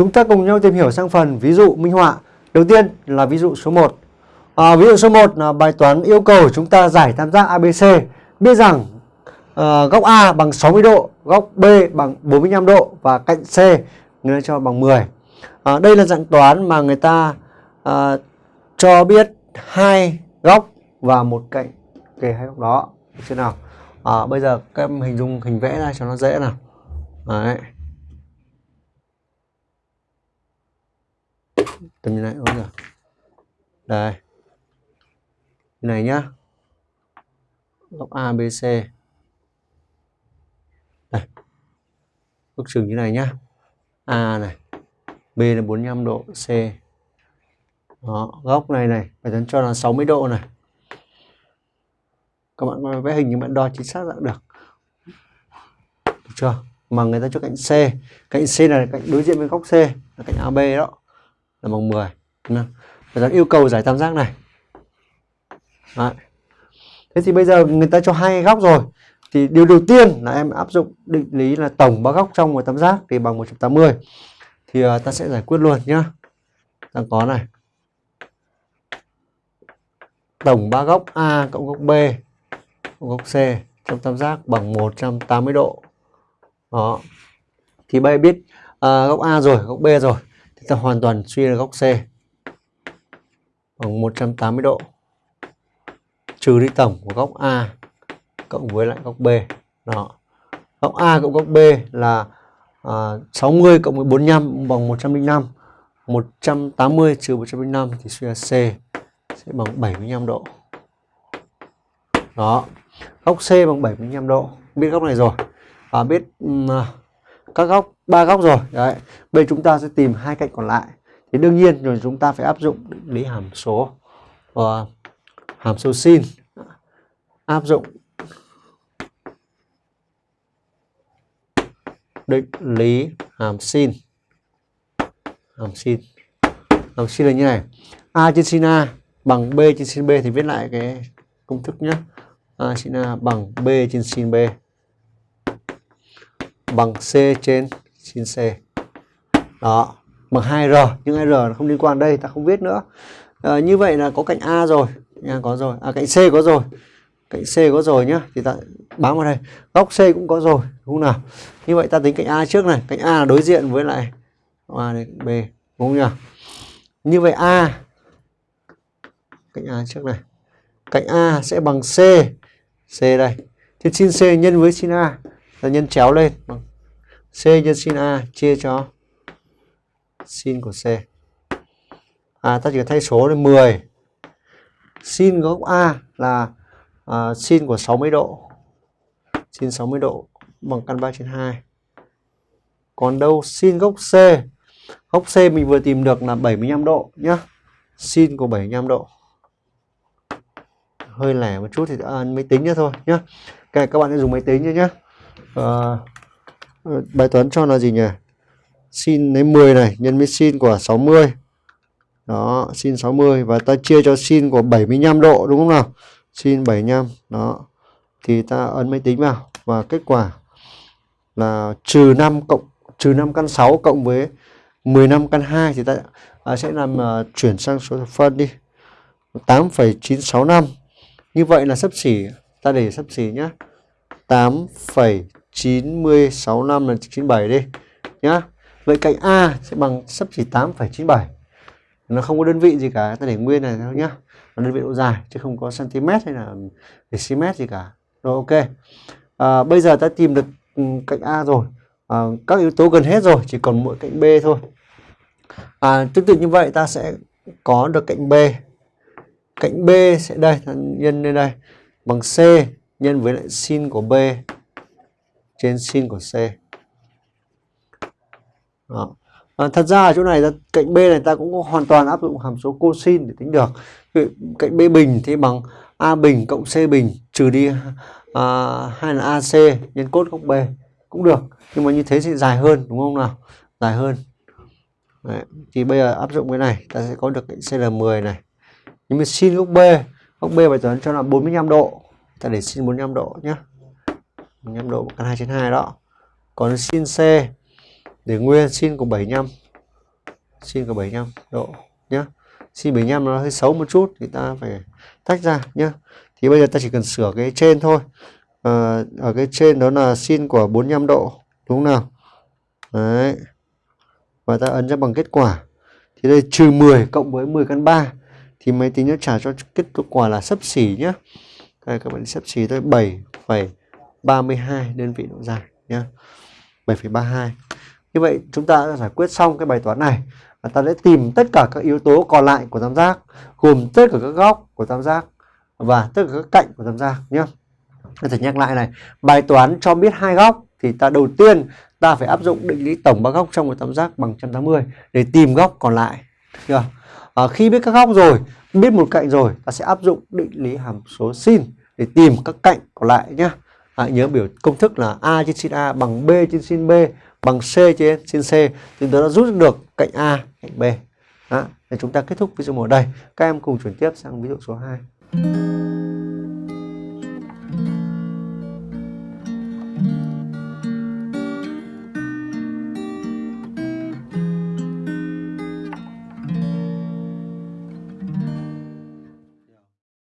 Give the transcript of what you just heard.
chúng ta cùng nhau tìm hiểu sang phần ví dụ minh họa. Đầu tiên là ví dụ số 1. À, ví dụ số 1 là bài toán yêu cầu chúng ta giải tam giác ABC. Biết rằng à, góc A bằng 60 độ, góc B bằng 45 độ và cạnh C người ta cho bằng 10. À, đây là dạng toán mà người ta à, cho biết hai góc và một cạnh kề hai góc đó. Được chưa nào? À, bây giờ các em hình dung hình vẽ ra cho nó dễ nào. Đấy. Tầm như này ôi giời. Đây. Như này nhá. Góc ABC đây. Ước chừng như này nhá. A này. B là 45 độ, C. Đó, góc này này phải toán cho là 60 độ này. Các bạn vẽ hình nhưng bạn đo chính xác là được. Được chưa? Mà người ta cho cạnh C. Cạnh C là cạnh đối diện với góc C, là cạnh AB đó là bằng 10 Người ta yêu cầu giải tam giác này. Đấy. Thế thì bây giờ người ta cho hai góc rồi. Thì điều đầu tiên là em áp dụng định lý là tổng ba góc trong một tam giác thì bằng 180 thì uh, ta sẽ giải quyết luôn nhá. Đang có này. Tổng ba góc A cộng góc B cộng góc C trong tam giác bằng 180 độ. Đó. Thì bây biết uh, góc A rồi góc B rồi ta hoàn toàn suy ra góc C bằng 180 độ. Trừ đi tổng của góc A cộng với lại góc B. Đó. Góc A cộng góc B là à, 60 cộng với 45 bằng 105 180 trừ 105 thì suy ra C sẽ bằng 75 độ. Đó. Góc C bằng 75 độ. Biết góc này rồi. À, biết um, các góc, ba góc rồi. Đấy bây chúng ta sẽ tìm hai cạnh còn lại. Thì đương nhiên rồi chúng ta phải áp dụng định lý hàm số. Và hàm số sin. Áp dụng định lý hàm sin. Hàm sin. Hàm sin là như này. A trên sin a bằng b trên sin b thì viết lại cái công thức nhé a sin a bằng b trên sin b bằng C trên sin C. Đó, bằng 2R, nhưng 2R nó không liên quan đây, ta không viết nữa. À, như vậy là có cạnh A rồi, nha có rồi. À cạnh C có rồi. Cạnh C có rồi nhá, thì ta bám vào đây. Góc C cũng có rồi, đúng không nào? Như vậy ta tính cạnh A trước này, cạnh A là đối diện với lại A này B, đúng không nhỉ? Như vậy A cạnh A trước này. Cạnh A sẽ bằng C. C đây. Thì sin C nhân với sin A ta nhân chéo lên. Bằng C nhân sin A chia cho sin của C. À ta chỉ cần thay số lên 10 sin góc A là à, sin của 60 độ. Sin 60 độ bằng căn 3 trên 2 còn đâu sin góc C? Góc C mình vừa tìm được là 75 độ nhá. Sin của 75 độ. Hơi lẻ một chút thì à, máy tính nữa thôi nhá. Cái các bạn sẽ dùng máy tính nhé nhá à, bài toán cho là gì nhỉ? Sin lấy 10 này nhân với sin của 60 đó sin 60 và ta chia cho sin của 75 độ đúng không nào? Sin 75 đó. Thì ta ấn máy tính vào và kết quả là trừ 5 cộng trừ 5 căn 6 cộng với 15 căn 2 thì ta à, sẽ làm uh, chuyển sang số thập phân đi. 8,965 như vậy là sấp xỉ ta để sấp xỉ nhé 8,965 là 97 đi nhá. Vậy cạnh A sẽ bằng sấp chỉ 8,97. Nó không có đơn vị gì cả, ta để nguyên này thôi nhá. Nó đơn vị độ dài chứ không có cm hay là dm gì cả. Rồi ok. À, bây giờ ta tìm được ừ, cạnh A rồi. À, các yếu tố gần hết rồi, chỉ còn mỗi cạnh B thôi. À, tương tự như vậy ta sẽ có được cạnh B. Cạnh B sẽ đây, nhân lên đây bằng C nhân với lại sin của B trên sin của C. Đó. À, thật ra ở chỗ này cạnh B này ta cũng hoàn toàn áp dụng hàm số cosin để tính được. Cạnh B bình thì bằng A bình cộng C bình trừ đi à, hay là AC nhân cốt góc B cũng được. Nhưng mà như thế thì dài hơn đúng không nào? Dài hơn. Đấy. Thì bây giờ áp dụng cái này ta sẽ có được cạnh C là 10 này. Nhưng mà sin góc B, góc B bài toán cho là 45 độ ta để sin 45 độ nhé 45 độ căn 2 trên 2 đó. Còn sin C để nguyên sin của 75 sin của 75 độ nhé sin 75 nó hơi xấu một chút thì ta phải tách ra nhé thì bây giờ ta chỉ cần sửa cái trên thôi. À, ở cái trên đó là sin của 45 độ đúng không nào? Đấy. Và ta ấn ra bằng kết quả. Thì đây trừ 10 cộng với 10 căn 3 thì máy tính nó trả cho kết quả là sấp xỉ nhé đây các bạn xếp xí tới 7,32 đơn vị độ dài nhé 7,32 như vậy chúng ta đã giải quyết xong cái bài toán này và ta sẽ tìm tất cả các yếu tố còn lại của tam giác gồm tất cả các góc của tam giác và tất cả các cạnh của tam giác nhé có thể nhắc lại này bài toán cho biết hai góc thì ta đầu tiên ta phải áp dụng định lý tổng ba góc trong một tam giác bằng 180 để tìm góc còn lại chưa? À, khi biết các góc rồi biết một cạnh rồi ta sẽ áp dụng định lý hàm số sin để tìm các cạnh còn lại nhé Hãy nhớ biểu công thức là a trên sin a bằng b trên sin b, bằng c trên sin c. Thì ta đã rút được cạnh a, cạnh b. Đó. để chúng ta kết thúc ví dụ một đây. Các em cùng chuyển tiếp sang ví dụ số 2